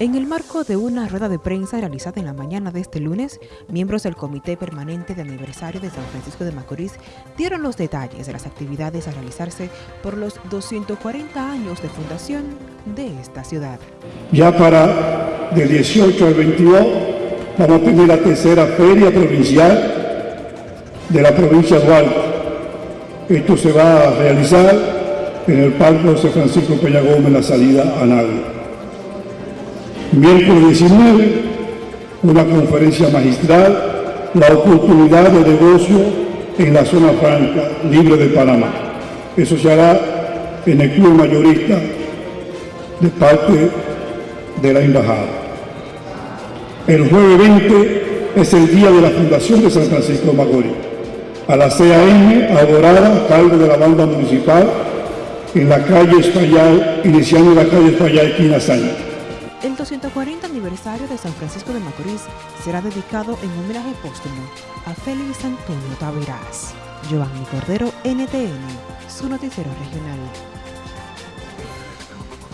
En el marco de una rueda de prensa realizada en la mañana de este lunes, miembros del Comité Permanente de Aniversario de San Francisco de Macorís dieron los detalles de las actividades a realizarse por los 240 años de fundación de esta ciudad. Ya para del 18 al 22 vamos a tener la tercera feria provincial de la provincia de Duarte. Esto se va a realizar en el Parque José Francisco Peña Gómez, la salida a Nagua. Miércoles 19, una conferencia magistral, la oportunidad de negocio en la zona franca libre de Panamá. Eso se hará en el club mayorista de parte de la embajada. El jueves 20 es el día de la fundación de San Francisco de Macorís. A la CAM, adorada, a cargo de la banda municipal, en la calle Español, iniciando la calle Español, esquina Sánchez. El 240 aniversario de San Francisco de Macorís será dedicado en homenaje póstumo a Félix Antonio Taveras. Giovanni Cordero, NTN, su noticiero regional.